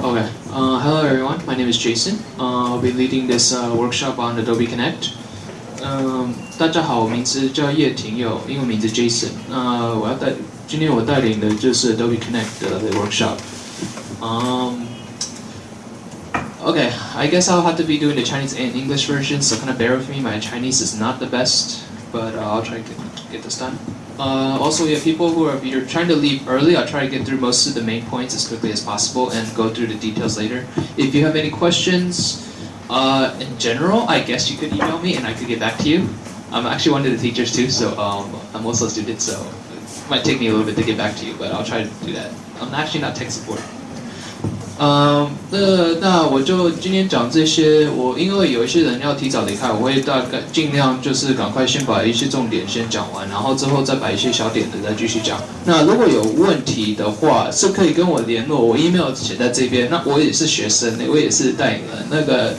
Okay. Uh, hello, everyone. My name is Jason. Uh, I'll be leading this uh, workshop on Adobe Connect. Um, 大家好，我名字叫叶廷佑，英文名字 Jason。那、我要带今天我带领的就是 Adobe Connect 的 workshop。Um, okay, I guess I'll have to be doing the Chinese and English version, so kind of bear with me. My Chinese is not the best, but uh, I'll try to get, get this done. Uh, also, we have people who are either trying to leave early. I'll try to get through most of the main points as quickly as possible and go through the details later. If you have any questions, uh, in general, I guess you could email me and I could get back to you. I'm actually one of the teachers too, so um, I'm also a student, so it might take me a little bit to get back to you, but I'll try to do that. I'm actually not tech support. 嗯，那那我就今天讲这些。我因为有一些人要提早离开，我会大概尽量就是赶快先把一些重点先讲完，然后之后再把一些小点的再继续讲。那如果有问题的话，是可以跟我联络，我 email 写在这边。那我也是学生，我也是带领人，那个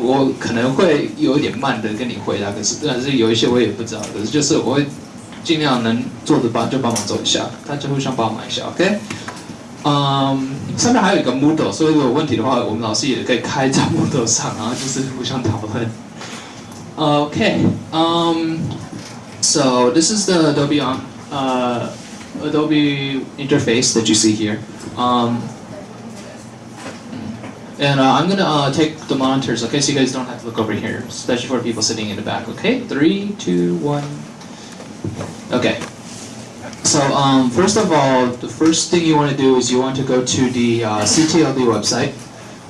我可能会有一点慢的跟你回答，可是但是有一些我也不知道，可是就是我会尽量能做的帮就帮忙做一下，大家互相帮忙一下，OK？嗯，上面还有一个 Moodle，所以如果有问题的话，我们老师也可以开在 Moodle 上，然后就是互相讨论。Okay, um, so this is the Adobe on, uh, Adobe interface that you see here. Um, and uh, I'm gonna uh, take the monitors, okay, so you guys don't have to look over here, especially for people sitting in the back. Okay, three, two, one. Okay. So um, first of all, the first thing you want to do is you want to go to the uh, CTLD website,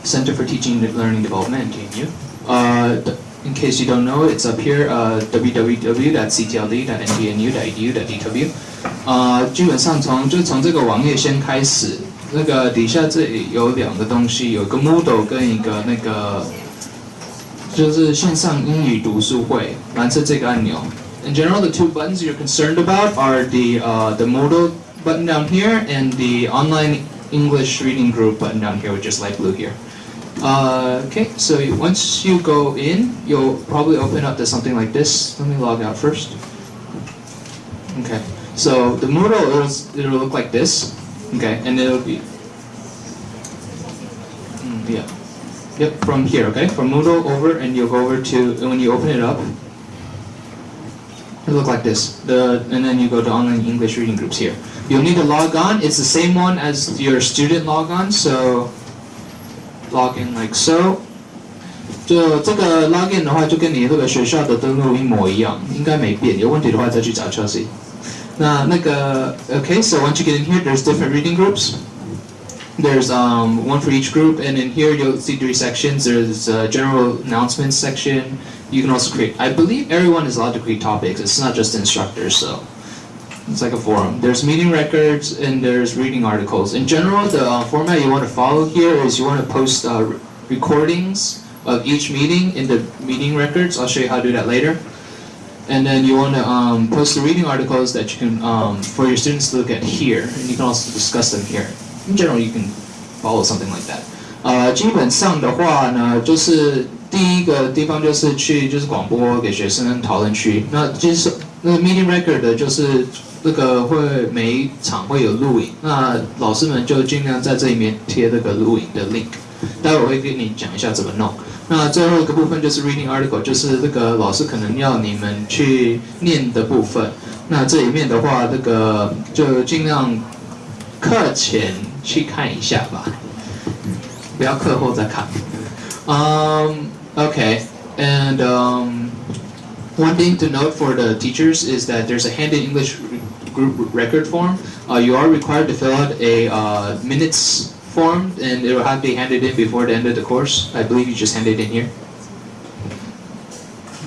Center for Teaching and Learning Development, GNU. Uh, in case you don't know, it's up here, uh, www.ctld.ngnu.edu.dw。呃，基本上从就从这个网页先开始，那个底下这里有两个东西，有个 Moodle 跟一个那个就是线上英语读书会，蓝色这个按钮。 In general, the two buttons you're concerned about are the uh, the Moodle button down here and the online English reading group button down here, which is light blue here. Uh, okay, so once you go in, you'll probably open up to something like this. Let me log out first. Okay, so the Moodle is it'll look like this. Okay, and it'll be mm, yeah, yep, from here. Okay, from Moodle over, and you'll go over to when you open it up, it look like this. The and then you go to online English reading groups here. You'll need to log on. It's the same one as your student log on. So log in like so. 就这个 login 的话，就跟你这个学校的登录一模一样，应该没变。有问题的话再去找 Chelsea。那那个 okay, so once you get in here, there's different reading groups. There's um, one for each group, and in here you'll see three sections. There's a general announcements section. you can also create. I believe everyone is allowed to create topics. It's not just instructors, so it's like a forum. There's meeting records and there's reading articles. In general, the uh, format you want to follow here is you want to post uh, recordings of each meeting in the meeting records. I'll show you how to do that later. And then you want to um, post the reading articles that you can um, for your students to look at here, and you can also discuss them here. In general, you can follow something like that. 呃，基本上的话呢，就是第一个地方就是去就是广播给学生讨论区。那其实那 meeting record 的就是那个会每一场会有录影，那老师们就尽量在这里面贴这个录影的 link。待会我会跟你讲一下怎么弄。那最后一个部分就是 reading article，就是那个老师可能要你们去念的部分。那这里面的话，这个就尽量课前去看一下吧，不要课后再看。Um, okay, and um, one thing to note for the teachers is that there's a handed English group record form. Uh, you are required to fill out a uh, minutes form, and it will have to be handed in before the end of the course. I believe you just hand it in here.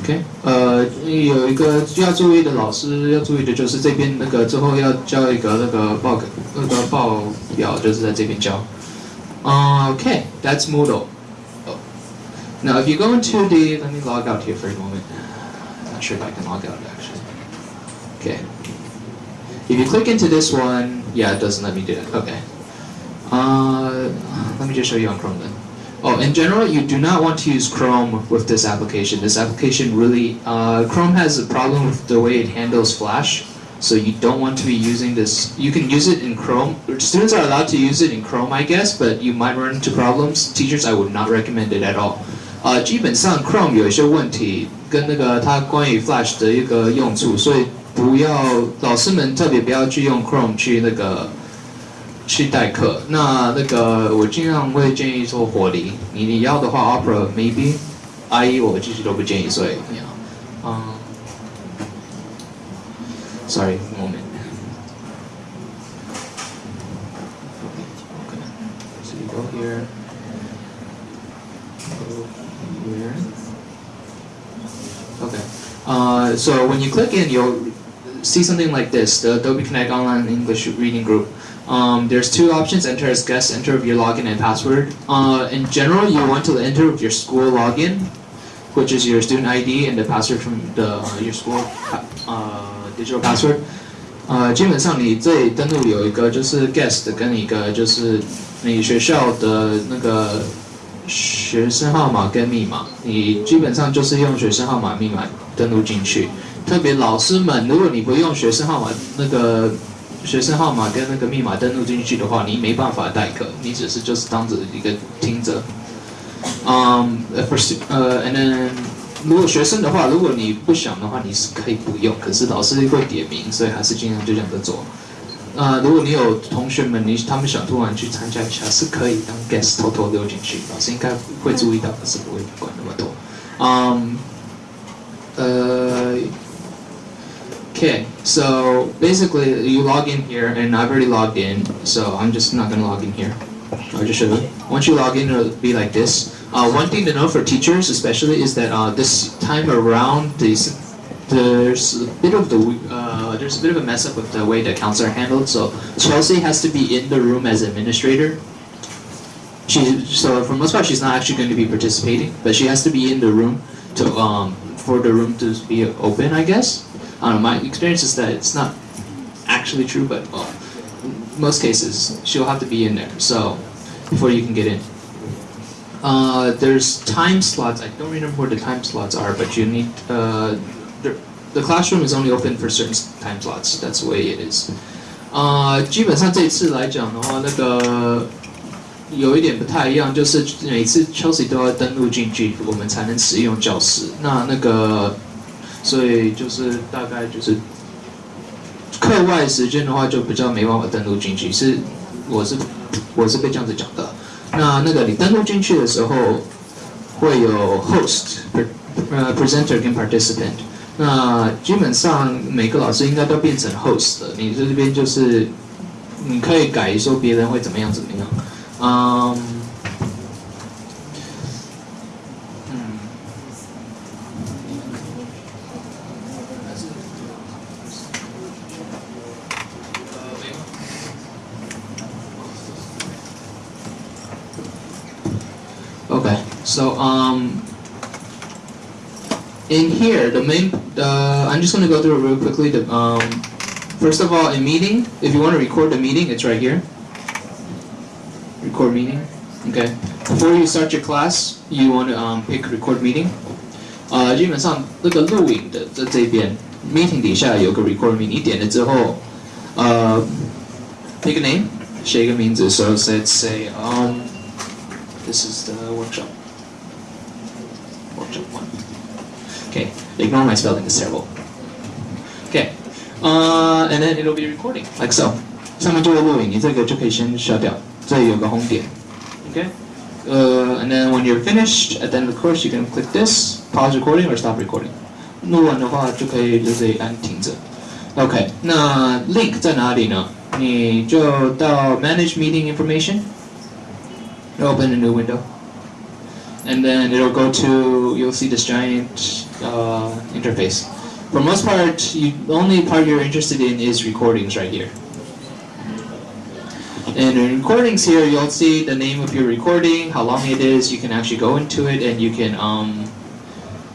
OK，呃，有一个要注意的老师要注意的就是这边那个之后要交一个那个报那个报表，就是在这边交。 Okay, that's Moodle. Oh. Now, if you go into the, let me log out here for a moment. I'm not sure if I can log out actually. Okay. If you click into this one, yeah, it doesn't let me do it. Okay. Uh, let me just show you on Chrome then. Oh, in general, you do not want to use Chrome with this application. This application really, uh, Chrome has a problem with the way it handles Flash. So you don't want to be using this. You can use it in Chrome. Students are allowed to use it in Chrome, I guess, but you might run into problems. Teachers, I would not recommend it at all. 呃，基本上 Chrome 有一些问题，跟那个它关于 Flash 的一个用处，所以不要老师们特别不要去用 Chrome 去那个去代课。那那个我尽量会建议说火梨，你你要的话 Opera maybe，IE 我其实都不建议，所以嗯。 Sorry, moment. Okay. So you go here. Go here. Okay. Uh, so when you click in, you'll see something like this, the Adobe Connect Online English Reading Group. Um, there's two options, enter as guest, enter with your login and password. Uh, in general, you want to enter with your school login, which is your student ID and the password from the uh, your school uh, digital password。呃，基本上你这里登录有一个就是 guest 跟一个就是你学校的那个学生号码跟密码，你基本上就是用学生号码密码登录进去。特别老师们，如果你不用学生号码那个学生号码跟那个密码登录进去的话，你没办法代课，你只是就是当着一个听着。Um, first, uh, and then 如果学生的话，如果你不想的话，你是可以不用。可是老师会点名，所以还是尽量就这样子做。呃，如果你有同学们，你他们想突然去参加一下，是可以当 guest 偷偷溜进去，老师应该会注意到，可是不会管那么多。Um, uh, okay, so basically you log in here, and I've already logged in, so I'm just not gonna log in here. I'll just show you. Once you log in, it'll be like this. Uh, one thing to know for teachers, especially, is that uh, this time around, there's a bit of the uh, there's a bit of a mess up with the way the accounts are handled. So Chelsea has to be in the room as administrator. She so for most part she's not actually going to be participating, but she has to be in the room to um, for the room to be open. I guess. Know. My experience is that it's not actually true, but well, most cases she'll have to be in there. So before you can get in. Uh, there's time slots. I don't remember where the time slots are, but you need. Uh, the, the classroom is only open for certain time slots. That's the way it is. 啊、uh,，基本上这一次来讲的话，那个有一点不太一样，就是每次 Chelsea 都要登录进去，我们才能使用教室。那那个，所以就是大概就是课外时间的话，就比较没办法登录进去。是，我是我是被这样子讲的。 那那个你登录进去的时候，会有 host、呃 presenter 跟 participant。那基本上每个老师应该都变成 host 的。你这边就是你可以改说别人会怎么样怎么样。嗯。in here, the main, uh, I'm just going to go through it real quickly. The, um, first of all, in meeting, if you want to record the meeting, it's right here. Record meeting. Okay. Before you start your class, you want to um, pick record meeting. 呃，基本上那个录影的在这边，meeting 底下有个 record meeting，你点了之后，呃，pick a name，写一个名字，so let's say um this is the workshop。 Okay, ignore my spelling, it's terrible. Okay, uh, and then it'll be recording, like so. 上面就会录影，你这个就可以先消掉。这里有个 home 点，Okay. Uh, and then when you're finished at the end of the course, you can click this, pause recording or stop recording. 录完的话就可以就这里按停着。OK，那 link 在哪里呢？你就到 Manage Meeting Information, open a new window and then it'll go to, you'll see this giant uh, interface. For most part, you, the only part you're interested in is recordings right here. And in recordings here, you'll see the name of your recording, how long it is. You can actually go into it and you can, um,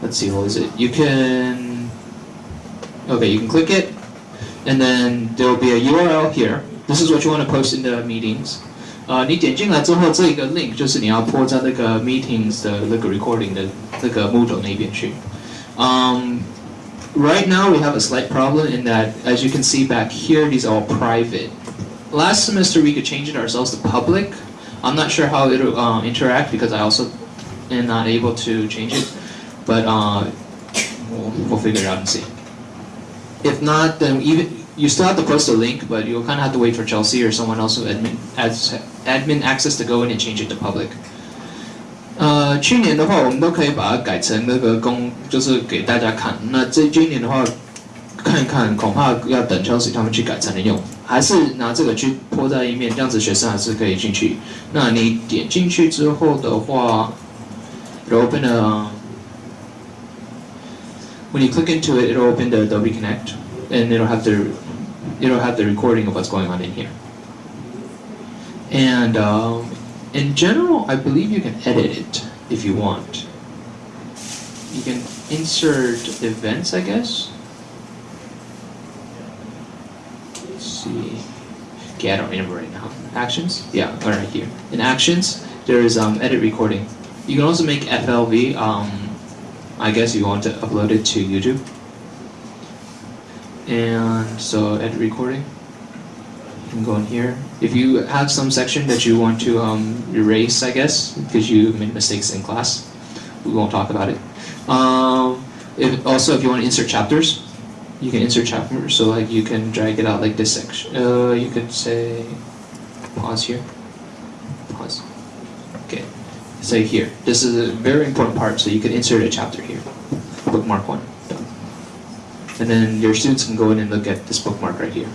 let's see, what is it? You can, okay, you can click it, and then there'll be a URL here. This is what you want to post in the meetings. 呃，你点进来之后，这个 link 就是你要泼在那个 meetings 的那个 recording 的那个 Moodle 那边去。 嗯，right now we have a slight problem in that, as you can see back here, these are all private. Last semester we could change it ourselves to public. I'm not sure how it'll uh, interact because I also am not able to change it, but uh, we'll, we'll figure it out and see. If not, then even you still have to post a link, but you'll kind of have to wait for Chelsea or someone else with admin admin access to go in and change it to public. 呃，去年的话，我们都可以把它改成那个公，就是给大家看。那这今年的话，看一看，恐怕要等 Chelsea 他们去改才能用，还是拿这个去泼在一面，这样子学生还是可以进去。那你点进去之后的话，it'll open a when you click into it, it'll open the Adobe Connect, and it'll have the it'll have the recording of what's going on in here. And um, in general, I believe you can edit it if you want. You can insert events, I guess. Let's see. Okay, I don't remember right now. Actions? Yeah, all right here. In actions, there is um, edit recording. You can also make FLV. Um, I guess you want to upload it to YouTube. And so edit recording. You can go in here. If you have some section that you want to um, erase, I guess, because you made mistakes in class, we won't talk about it. Um, if, also, if you want to insert chapters, you can insert chapters. So like you can drag it out like this section. Uh, you could say pause here. Pause. Okay. Say here. This is a very important part. So you can insert a chapter here. Bookmark one. Done. And then your students can go in and look at this bookmark right here.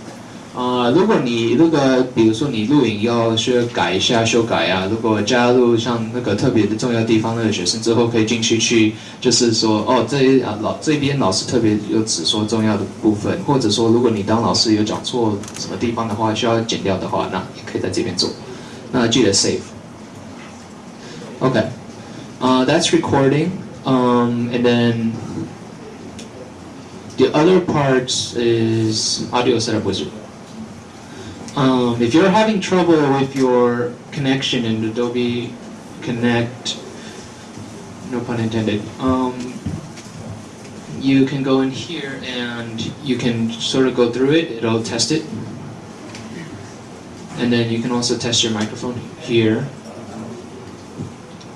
啊、如果你那个，比如说你录影要需要改一下、修改啊，如果加入像那个特别的重要地方，那个学生之后可以进去去，就是说哦，这啊老这边老师特别有只说重要的部分，或者说如果你当老师有讲错什么地方的话，需要剪掉的话，那也可以在这边做。那记得 save。OK，啊 that's recording, um, and then the other part is audio setup wizard. Um, if you're having trouble with your connection in Adobe Connect, no pun intended, um, you can go in here and you can sort of go through it, it'll test it. And then you can also test your microphone here.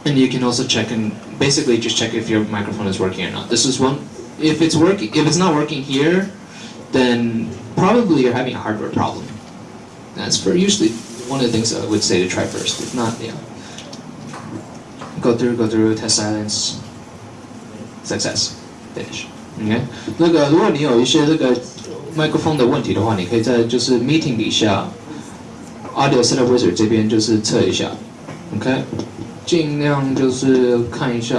And you can also check and basically just check if your microphone is working or not. This is one, if it's working, if it's not working here, then probably you're having a hardware problem. That's for usually one of the things I would say to try first. If not, yeah. Go through, go through, test silence, success, finish. OK，那个如果你有一些这个麦克风的问题的话，你可以在就是 meeting 底下 audio setup wizard 这边就是测一下，OK，尽量就是看一下，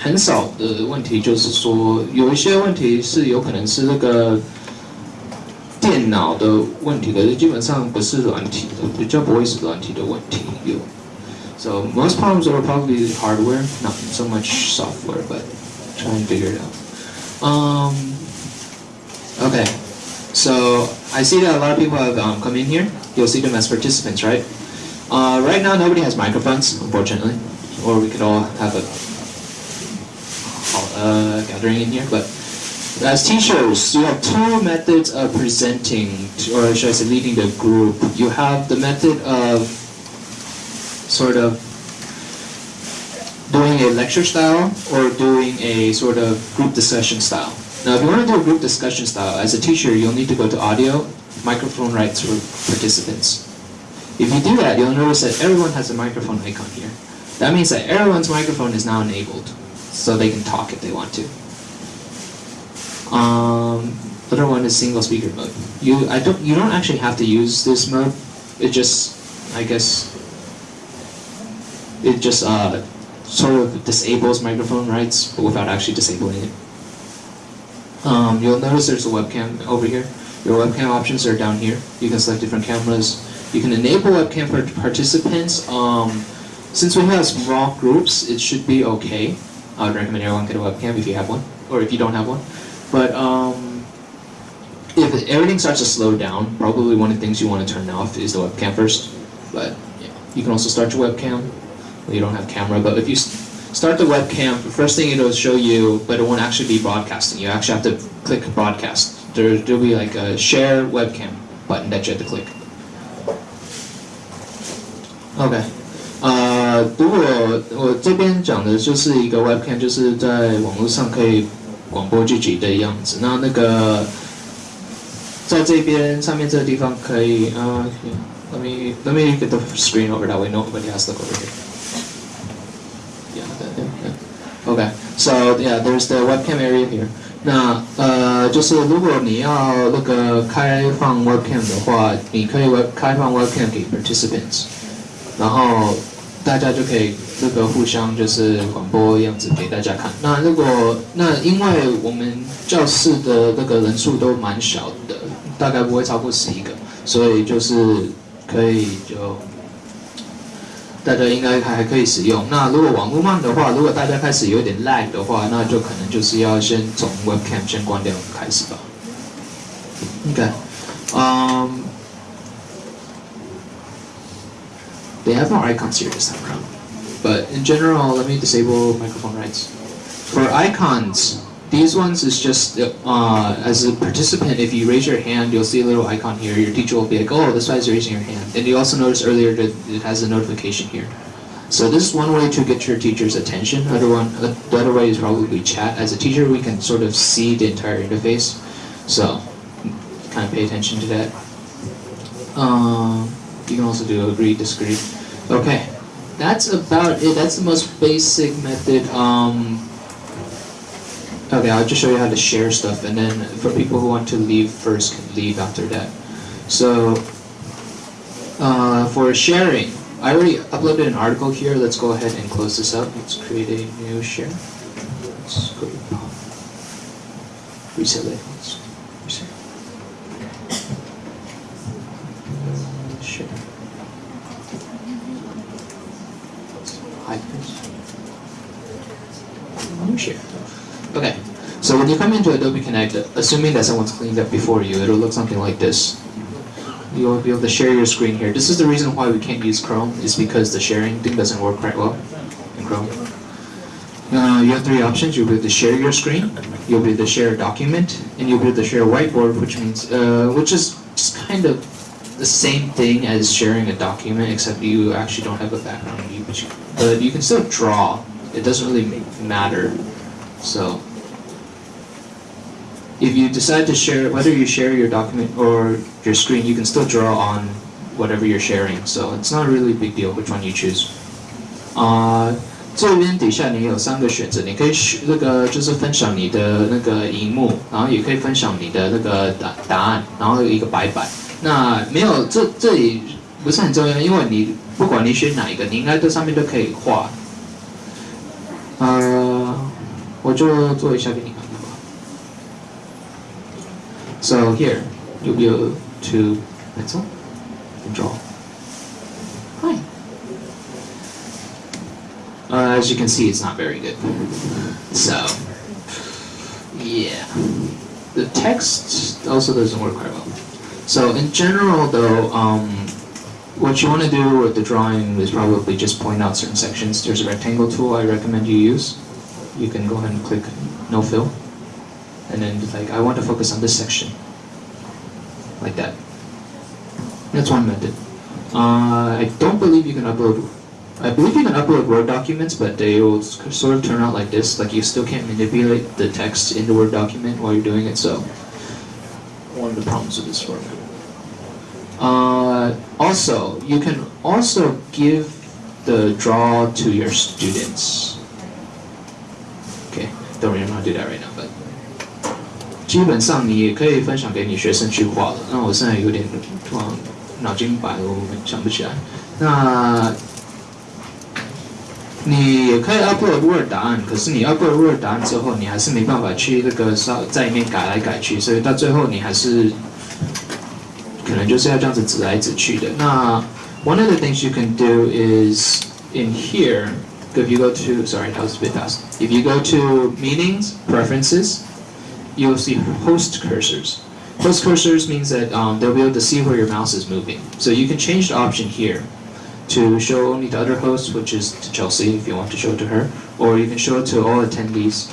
很少的问题就是说有一些问题是有可能是那个。 电脑的问题，可是基本上不是软体的，比较不会是软体的问题有。So most problems are probably hardware, not so much software, but try and figure it out. Um, okay, so I see that a lot of people have um, come in here. You'll see them as participants, right? Uh, right now, nobody has microphones, unfortunately, or we could all have a uh, gathering in here, but as teachers, you have two methods of presenting, or should I say leading the group. You have the method of sort of doing a lecture style or doing a sort of group discussion style. Now, if you want to do a group discussion style, as a teacher, you'll need to go to audio, microphone rights for participants. If you do that, you'll notice that everyone has a microphone icon here. That means that everyone's microphone is now enabled, so they can talk if they want to. Um, other one is single speaker mode. You I don't you don't actually have to use this mode. It just I guess it just uh, sort of disables microphone rights, but without actually disabling it. Um, you'll notice there's a webcam over here. Your webcam options are down here. You can select different cameras. You can enable webcam for participants. Um, since we have small groups, it should be okay. I would recommend everyone get a webcam if you have one, or if you don't have one. But um, if everything starts to slow down, probably one of the things you want to turn off is the webcam first. But yeah, you can also start your webcam. Well, you don't have camera, but if you start the webcam, the first thing it'll show you, but it won't actually be broadcasting. You actually have to click broadcast. There, there'll be like a share webcam button that you have to click. OK，呃，如果我这边讲的就是一个 webcam，就是在网络上可以 广播剧集的样子。那那个在这边上面这个地方可以，呃，let me let me get the screen over that way. Nobody has to look over here. Yeah, yeah, yeah. Okay, so yeah, there's the webcam area here. 那呃，就是如果你要那个开放 webcam 的话，你可以 web 开放 webcam 给 participants，然后 大家就可以那个互相就是广播样子给大家看。那如果那因为我们教室的那个人数都蛮小的，大概不会超过十一个，所以就是可以就。大家应该还可以使用。那如果网络慢的话，如果大家开始有点 lag 的话，那就可能就是要先从 webcam 先关掉开始吧。Okay. Um, they have more icons here this time around. But in general, let me disable microphone rights. For icons, these ones is just, uh, as a participant, if you raise your hand, you'll see a little icon here. Your teacher will be like, oh, this guy's raising your hand. And you also notice earlier that it has a notification here. So this is one way to get your teacher's attention. Other one, uh, the other way is probably chat. As a teacher, we can sort of see the entire interface. So kind of pay attention to that. Um, you can also do agree, disagree. Okay, that's about it. That's the most basic method. Um, Okay, I'll just show you how to share stuff, and then for people who want to leave first, can leave after that. So, uh, for sharing, I already uploaded an article here. Let's go ahead and close this up. Let's create a new share. Let's go to reset. Okay, so when you come into Adobe Connect, assuming that someone's cleaned up before you, it'll look something like this. You'll be able to share your screen here. This is the reason why we can't use Chrome, is because the sharing thing doesn't work quite well in Chrome. Uh, you have three options. You'll be able to share your screen, you'll be able to share a document, and you'll be able to share a whiteboard, which means, uh, which is just kind of the same thing as sharing a document, except you actually don't have a background, but you, but you can still draw. It doesn't really matter so if you decide to share, whether you share your document or your screen, you can still draw on whatever you're sharing. So it's not really a big deal which one you choose. 啊、uh,，这边底下你有三个选择，你可以那个就是分享你的那个荧幕，然后也可以分享你的那个答答案，然后有一个白板。那没有这这里不是很重要，因为你不管你选哪一个，你应该这上面都可以画。呃。 我就做一下给你看看吧。So here, you'll be able to pencil and draw. Hi. Uh, as you can see, it's not very good. So, yeah. The text also doesn't work quite well. So in general, though, um, what you want to do with the drawing is probably just point out certain sections. There's a rectangle tool I recommend you use you can go ahead and click no fill and then like I want to focus on this section like that. That's one method. Uh, I don't believe you can upload I believe you can upload Word documents but they will sort of turn out like this like you still can't manipulate the text in the Word document while you're doing it so. One of the problems with this format. Uh, also you can also give the draw to your students don't really want to do that right now, but 基本上你也可以分享给你学生去画了。那我现在有点突然脑筋白了，我想不起来。那你也可以 upload Word 答案，可是你 upload Word 答案之后，你还是没办法去那个在里面改来改去，所以到最后你还是可能就是要这样子指来指去的。那 one of the things you can do is in here. If you go to, sorry, that was a bit fast. If you go to meetings, preferences, you'll see host cursors. Host cursors means that um, they'll be able to see where your mouse is moving. So you can change the option here to show only to other hosts, which is to Chelsea if you want to show it to her, or you can show it to all attendees,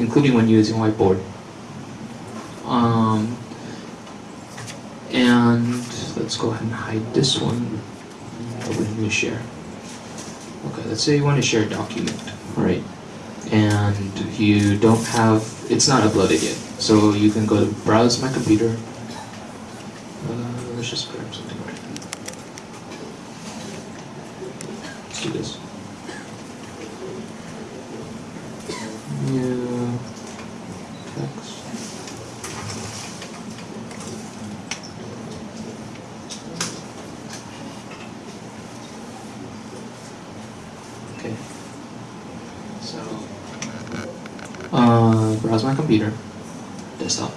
including when using whiteboard. Um, and let's go ahead and hide this one. Open new share. Okay, let's say you want to share a document, right? And you don't have, it's not uploaded yet. So you can go to browse my computer. Uh, let's just grab something right Let's do this. New text. Okay. So, uh, browse my computer, desktop.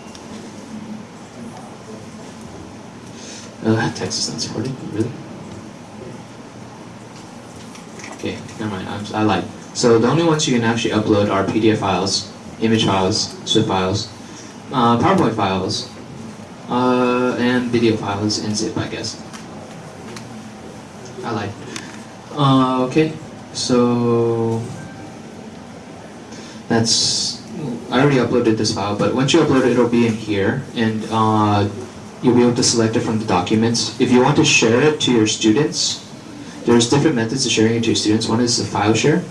Uh, text is not supported, really? Okay, never mind, I'm, I lied. So the only ones you can actually upload are PDF files, image files, Swift files, uh, PowerPoint files, uh, and video files in zip, I guess. I lied. Uh, okay, so that's I already uploaded this file, but once you upload it, it'll be in here, and uh, you'll be able to select it from the documents. If you want to share it to your students, there's different methods of sharing it to your students. One is the file share.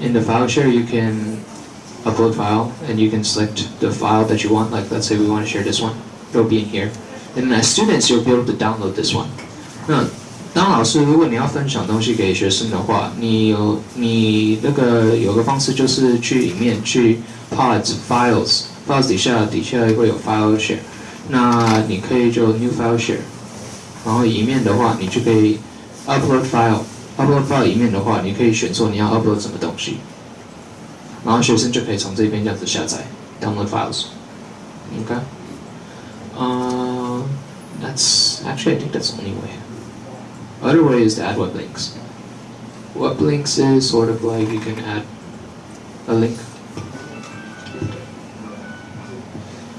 In the file share, you can upload file, and you can select the file that you want. Like, let's say we want to share this one. It'll be in here. And as students, you'll be able to download this one. 那当老师，如果你要分享东西给学生的话，你有你那个有个方式就是去里面去 pods files files 底下底下会有 file share，那你可以就 new file share，然后里面的话你就可以 upload file upload file 里面的话，你可以选说你要 upload 什么东西，然后学生就可以从这边这样子下载 download files。Okay. Uh, that's actually I think that's only way. Other way is to add web links. Web links is sort of like you can add a link.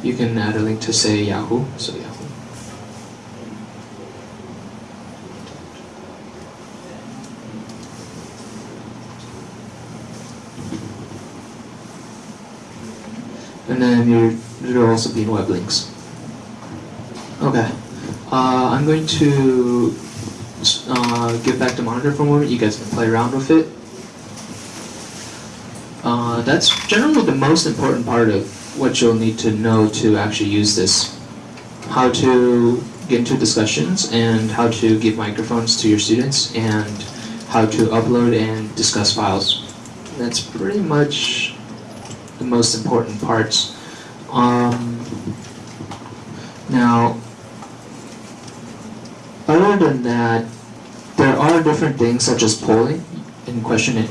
You can add a link to say Yahoo, so Yahoo. And then you're, there'll also be web links. Okay. Uh, I'm going to uh, give back the monitor for a moment. You guys can play around with it. Uh, that's generally the most important part of what you'll need to know to actually use this. How to get into discussions and how to give microphones to your students and how to upload and discuss files. That's pretty much the most important parts. Um, now, other than that, there are different things such as polling and question and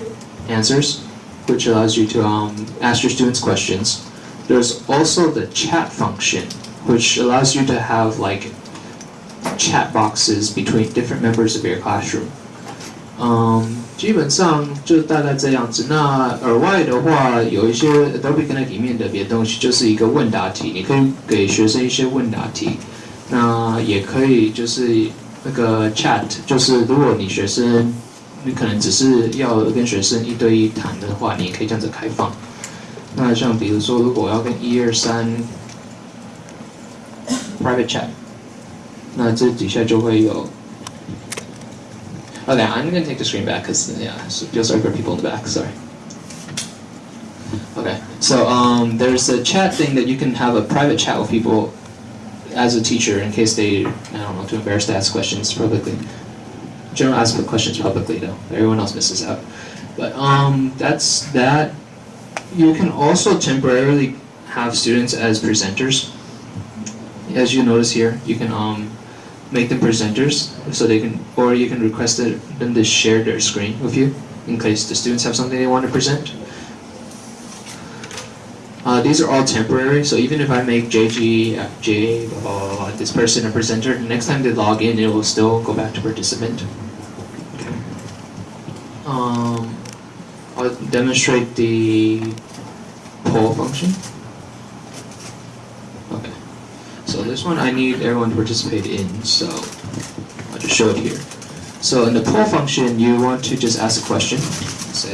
answers, which allows you to um, ask your students questions. There's also the chat function, which allows you to have like chat boxes between different members of your classroom. Um, 基本上就大概这样子。那额外的话，有一些 Adobe Connect 里面的别的东西，就是一个问答题，你可以给学生一些问答题。那也可以就是 那个 chat，就是如果你学生，你可能只是要跟学生一对一谈的话，你也可以这样子开放。那像比如说，如果我要跟一二三 private chat，那这底下就会有。Okay, I'm gonna take the screen back because yeah, so feel sorry for people in the back. Sorry. Okay, so um, there's a chat thing that you can have a private chat with people as a teacher in case they, I don't know, too embarrassed to ask questions publicly. General ask questions publicly though. Everyone else misses out. But um, that's that. You can also temporarily have students as presenters. As you notice here, you can um, make them presenters so they can, or you can request them to share their screen with you in case the students have something they want to present. Uh, these are all temporary, so even if I make JG, uh, J, blah, blah, blah, blah, this person a presenter, the next time they log in, it will still go back to participant. Okay. Um, I'll demonstrate the poll function. Okay. So this one I need everyone to participate in, so I'll just show it here. So in the poll function, you want to just ask a question. Say,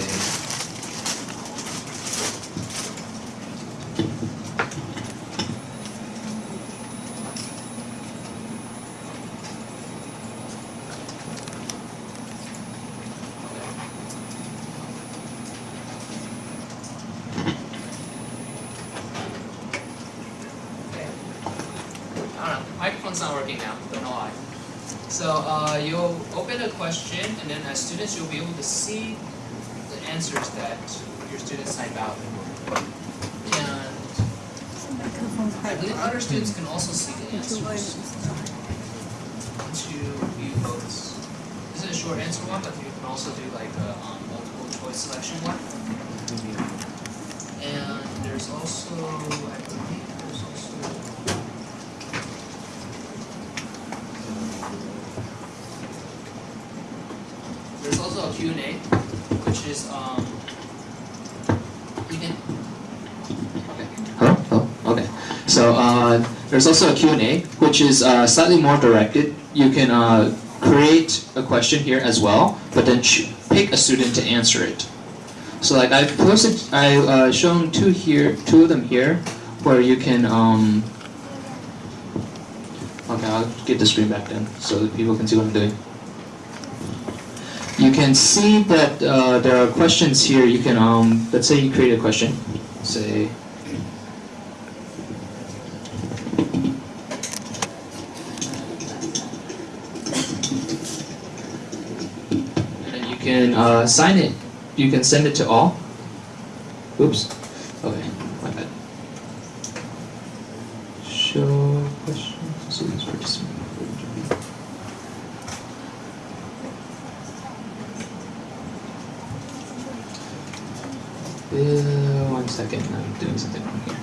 I Microphone's not working now. Don't know why. So uh, you'll open a question, and then as students, you'll be able to see the answers that your students type out. And I believe other students can also see the answers. Once you view votes, this is a short answer one, but you can also do like a um, multiple choice selection one. And there's also, I believe, there's also. A Q&A, which is, um, you can, okay. Hello? Hello? Okay. So uh, there's also a Q&A, which is uh, slightly more directed. You can uh, create a question here as well, but then pick a student to answer it. So like I've posted, I uh, shown two here, two of them here, where you can. Um, okay, I'll get the screen back then so that people can see what I'm doing. You can see that uh, there are questions here. You can, um, let's say you create a question. Say, And you can uh, sign it. You can send it to all. Oops. Okay, my bad. Show question. Students participate. Uh, one second, I'm doing something wrong here.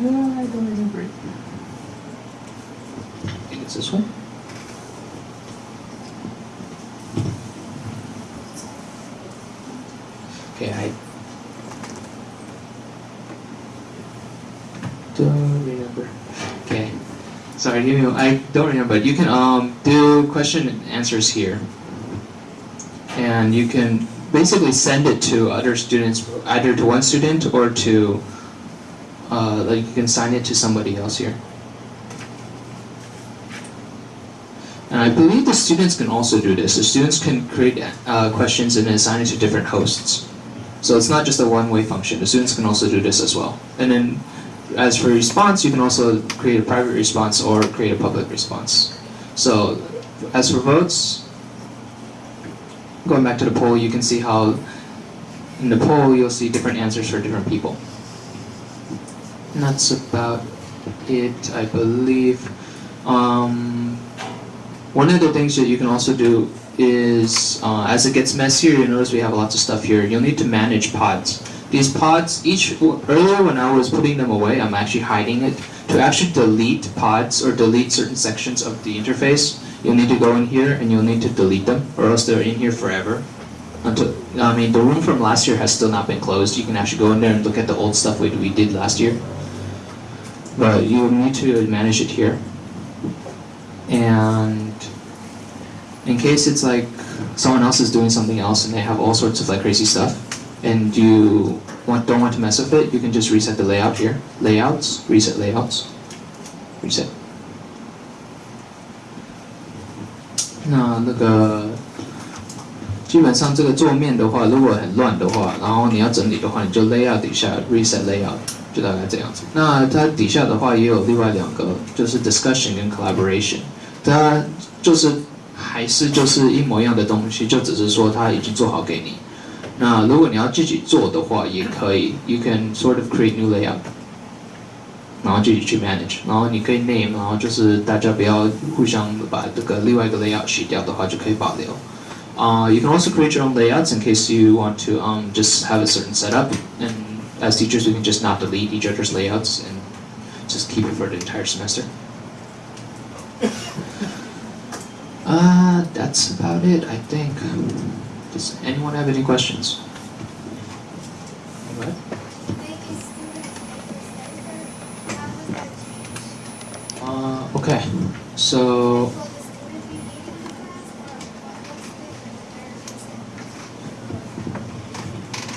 Uh, I don't remember it. I think it's this one. Okay, I don't remember. Okay, sorry, give me. I don't remember. but You can um do question and answers here, and you can basically send it to other students, either to one student or to uh, like you can sign it to somebody else here. And I believe the students can also do this. The students can create uh, questions and assign it to different hosts. So it's not just a one-way function. The students can also do this as well. And then as for response, you can also create a private response or create a public response. So as for votes, going back to the poll, you can see how in the poll you'll see different answers for different people. And that's about it, I believe. Um, one of the things that you can also do is, uh, as it gets messier, you notice we have lots of stuff here. You'll need to manage pods. These pods, each earlier when I was putting them away, I'm actually hiding it. To actually delete pods or delete certain sections of the interface, you'll need to go in here and you'll need to delete them, or else they're in here forever. Until I mean, the room from last year has still not been closed. You can actually go in there and look at the old stuff we, we did last year. But you'll need to manage it here. And in case it's like someone else is doing something else and they have all sorts of like crazy stuff, and you want, don't want to mess with it, you can just reset the layout here. Layouts, reset layouts, reset. 那那个基本上这个桌面的话，如果很乱的话，然后你要整理的话，你就 layout 底下 reset layout，就大概这样子。那它底下的话也有另外两个，就是 discussion 跟 collaboration，它就是还是就是一模一样的东西，就只是说它已经做好给你。那如果你要自己做的话，也可以，you can sort of create new layout，然后自己去 manage，然后你可以 name，然后就是大家不要互相把这个另外一个 layout 洗掉的话，就可以保留。Uh, you can also create your own layouts in case you want to um, just have a certain setup. And as teachers, we can just not delete each other's layouts and just keep it for the entire semester. Uh, that's about it, I think. Does anyone have any questions? Uh, okay, so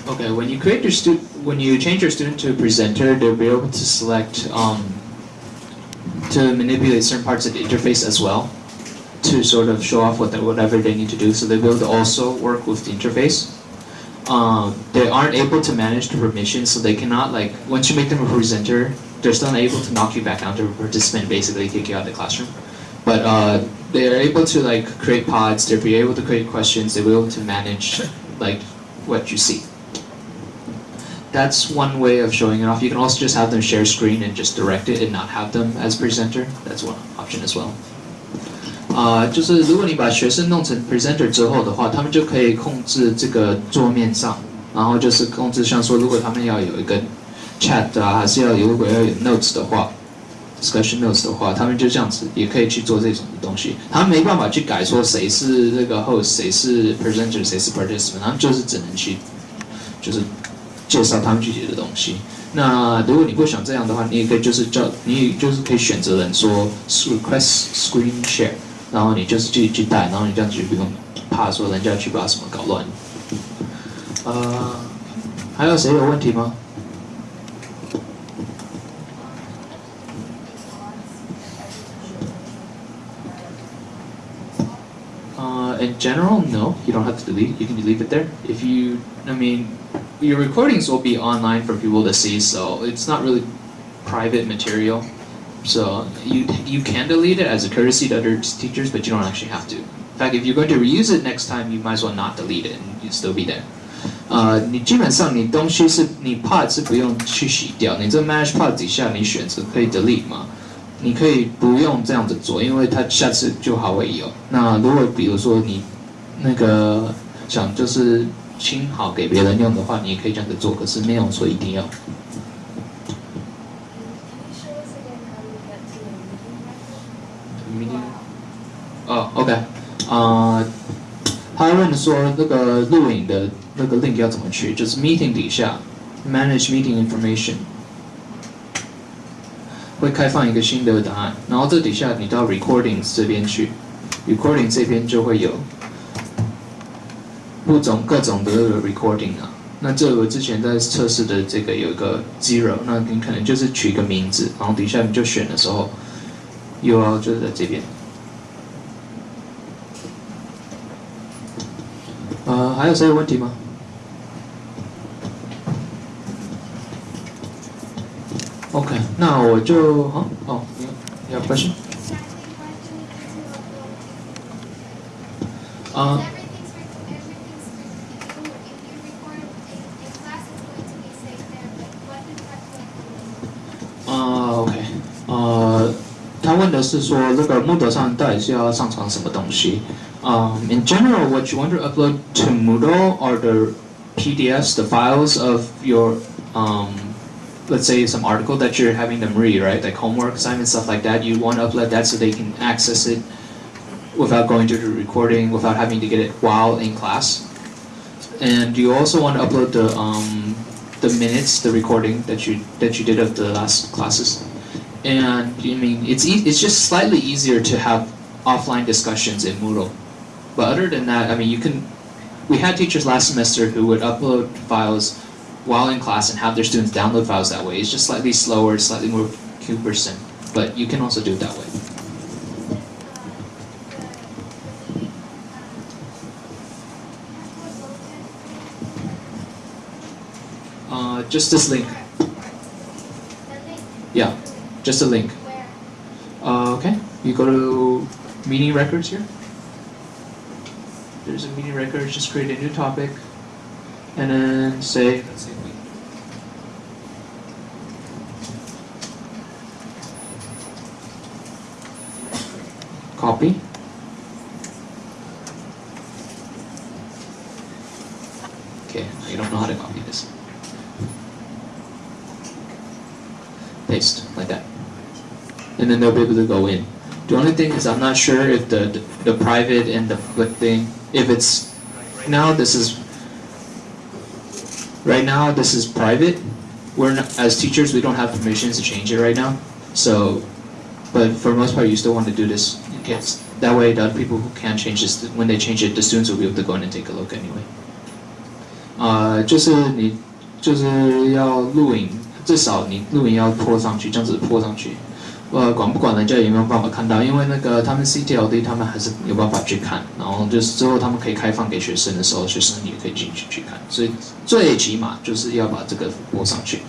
okay when you create your student when you change your student to a presenter they'll be able to select um, to manipulate certain parts of the interface as well to sort of show off what they, whatever they need to do. So able to also work with the interface. Um, they aren't able to manage the permissions, so they cannot like once you make them a presenter, they're still not able to knock you back down to a participant, basically kick you out of the classroom. But uh, they are able to like create pods. They'll be able to create questions. They'll be able to manage like what you see. That's one way of showing it off. You can also just have them share screen and just direct it and not have them as presenter. That's one option as well. 啊、就是如果你把学生弄成 presenter 之后的话，他们就可以控制这个桌面上，然后就是控制像说，如果他们要有一个 chat 啊，还是要有如果要有 notes 的话，discussion notes 的话，他们就这样子也可以去做这种东西。他们没办法去改说谁是这个 host，谁是 presenter，谁是 participant，他们就是只能去就是介绍他们具体的东西。那如果你不想这样的话，你也可以就是叫你就是可以选择人说 request screen share，然后你就是自己去带，然后你这样子就不用怕说人家去把什么搞乱。呃，还有谁有问题吗？Uh, in general, no, you don't have to delete. You can leave it there. If you, I mean, your recordings will be online for people to see, so it's not really private material. So you you can delete it as a courtesy to other teachers, but you don't actually have to. In fact, if you're going to reuse it next time, you might as well not delete it, and you still be there. 呃，你基本上你东西是你 pod 是不用去洗掉，你这 manage pod 底下你选择可以 delete 嘛，你可以不用这样子做，因为它下次就还会有。那如果比如说你那个想就是清好给别人用的话，你也可以这样子做，可是没有说一定要。 说那个录影的那个 link 要怎么去？就是 meeting 底下 manage meeting information 会开放一个新的答案，然后这底下你到 recordings 这边去，recording 这边就会有不种各种的 recording 啊。那这我之前在测试的这个有一个 zero，那你可能就是取个名字，然后底下你就选的时候。URL 就是在这边。呃，还有谁有问题吗？OK，那我就好哦，你你有 question？啊、啊、o k 呃，他问的是说，这个 Moodle 上到底是要上传什么东西？Um, in general, what you want to upload to Moodle are the PDFs, the files of your, um, let's say some article that you're having them read, right? Like homework assignments, stuff like that. You want to upload that so they can access it without going to the recording, without having to get it while in class. And you also want to upload the um, the minutes, the recording that you that you did of the last classes. And I mean, it's e- it's just slightly easier to have offline discussions in Moodle. But other than that, I mean, you can. We had teachers last semester who would upload files while in class and have their students download files that way. It's just slightly slower, slightly more cumbersome, but you can also do it that way. Uh, just this link. Yeah, just a link. Uh, okay, you go to meeting records here. There's a meeting record, just create a new topic, and then say, let's we. Copy. Okay, I don't know how to copy this. Paste, like that. And then they'll be able to go in. The only thing is I'm not sure if the, the, the private and the public thing, if it's, now this is, right now this is private. We're not, as teachers, we don't have permissions to change it right now. So but for the most part, you still want to do this. You can't, that way, the other people who can't change this, when they change it, the students will be able to go in and take a look anyway. 呃，就是你就是要录影，至少你录影要拖上去，这样子拖上去。 呃，管不管人家有没有办法看到？因为那个他们 CTLD 他们还是有办法去看，然后就是之后他们可以开放给学生的时候，学生也可以进去去看。所以最起码就是要把这个播上去。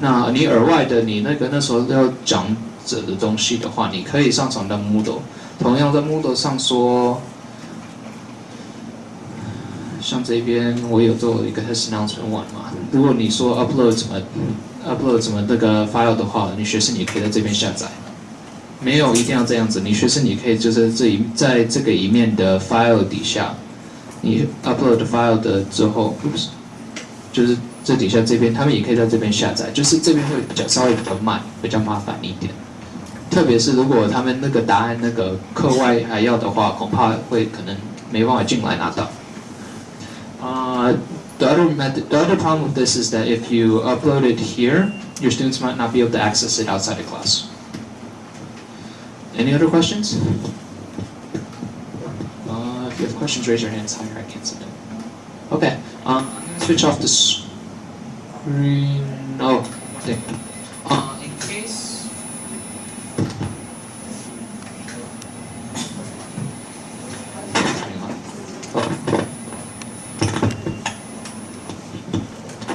那你额外的，你那个那时候要讲者的东西的话，你可以上传到 Moodle，同样在 Moodle 上说，像这边我有做一个 test announcement one 嘛，如果你说 upload 怎么 upload 怎么这个 file 的话，你学生也可以在这边下载，没有一定要这样子，你学生你可以就是这一在这个一面的 file 底下，你 upload file 的之后，oops，就是这底下这边他们也可以在这边下载，就是这边会比较稍微比较慢，比较麻烦一点。特别是如果他们那个答案那个课外还要的话，恐怕会可能没办法进来拿到。啊 the other method, the other problem with this is that if you upload it here, your students might not be able to access it outside of class. Any other questions? Uh, if you have questions, raise your hands higher. I can't see them. Okay. Um, switch off the screen. Oh, okay. Uh, Uh, in case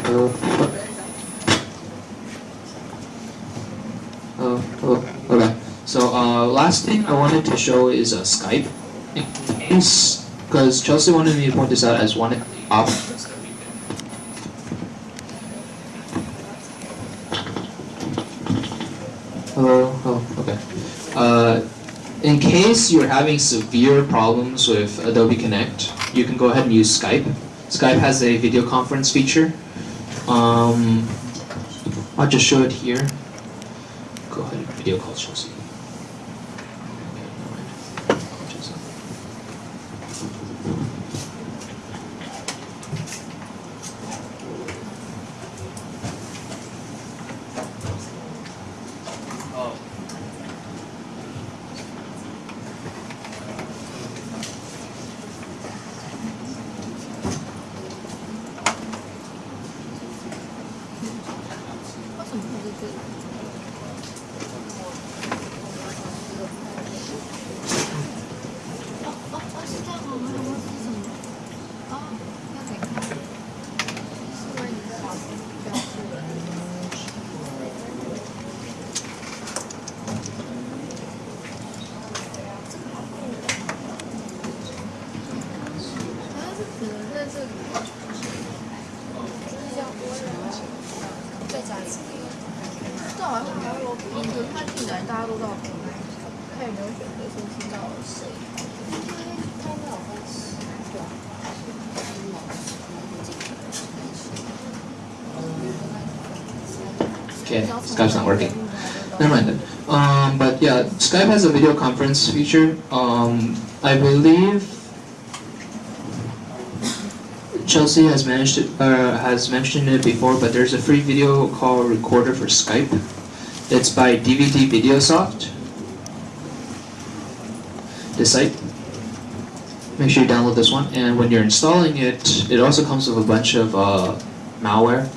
Hello. Hello. Hello. Okay. So uh, last thing I wanted to show is uh, Skype. Because Chelsea wanted me to point this out as one op. Hello. Oh, okay. Uh, in case you're having severe problems with Adobe Connect, you can go ahead and use Skype. Skype has a video conference feature. Um, I'll just show it here. Go ahead and video call Chelsea. Skype's not working. Never mind then. Um, but yeah, Skype has a video conference feature. Um, I believe Chelsea has managed it, uh, has mentioned it before, but there's a free video call recorder for Skype. It's by DVD VideoSoft. This site. Make sure you download this one, and when you're installing it, it also comes with a bunch of uh, malware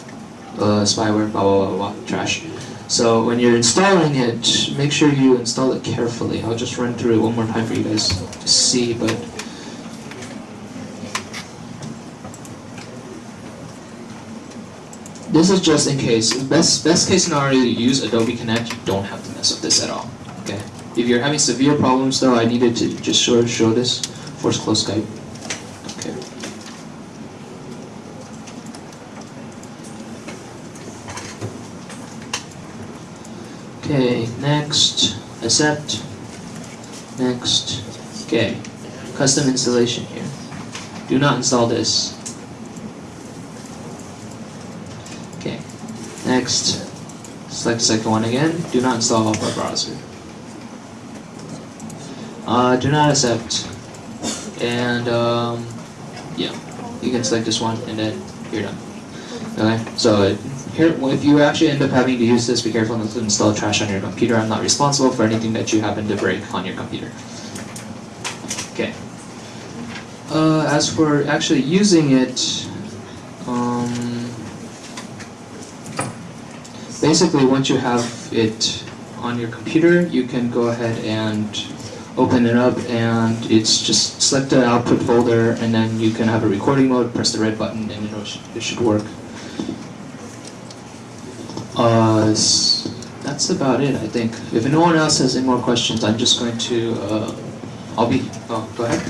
uh, spyware, blah, blah, blah, blah, trash. So when you're installing it, make sure you install it carefully. I'll just run through it one more time for you guys to see, but this is just in case. Best best case scenario, you use Adobe Connect, you don't have to mess with this at all. Okay. If you're having severe problems though, I needed to just show show this. Force close Skype. Okay. Okay, next, accept, next, okay, custom installation here. Do not install this. Okay, next, select the second one again, do not install Opera browser. Uh, do not accept, and um, yeah, you can select this one and then you're done. Okay, so it, here, if you actually end up having to use this, be careful not to install trash on your computer. I'm not responsible for anything that you happen to break on your computer. Okay. Uh, as for actually using it, um, basically once you have it on your computer, you can go ahead and open it up and it's just select the output folder and then you can have a recording mode, press the red button and it should work. That's about it, I think. If no one else has any more questions, I'm just going to, uh, I'll be, oh, go ahead.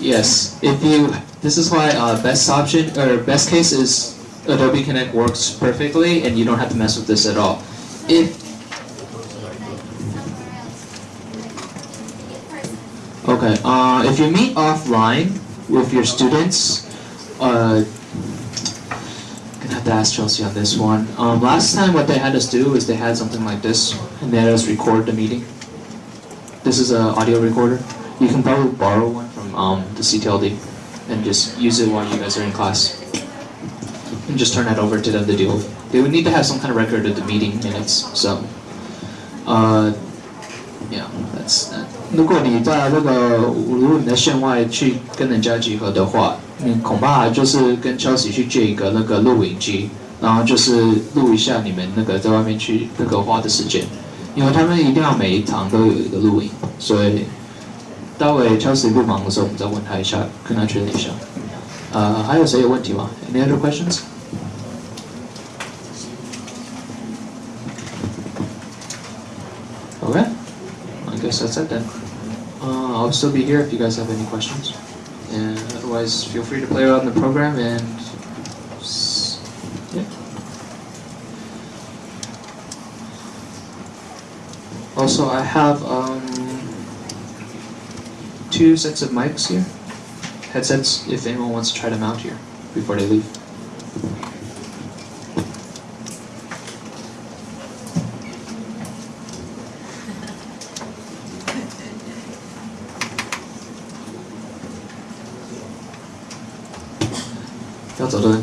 Yes, if you, this is why uh, best option, or best case is Adobe Connect works perfectly and you don't have to mess with this at all. If, okay, uh, if you meet offline with your students, uh, gonna have to ask Chelsea on this one. Um, last time what they had us do is they had something like this and they had us record the meeting. This is an audio recorder. You can probably borrow one from um, the CTLD and just use it while you guys are in class. And just turn that over to them to deal with. They would need to have some kind of record of the meeting minutes, so. Uh. 如果你在那个，如果你在线外去跟人家集合的话，你恐怕就是跟 Chelsea 去借一个那个录影机，然后就是录一下你们那个在外面去那个花的时间，因为他们一定要每一堂都有一个录影，所以待会 Chelsea 不忙的时候，我们再问他一下，跟他确认一下。呃，还有谁有问题吗？Any other questions? That's it then. Uh, I'll still be here if you guys have any questions. And otherwise, feel free to play around the program and yeah. Also, I have um, two sets of mics here, headsets. If anyone wants to try them out here before they leave.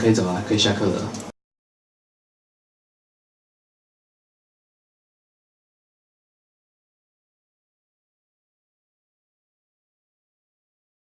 可以走了，可以下课了。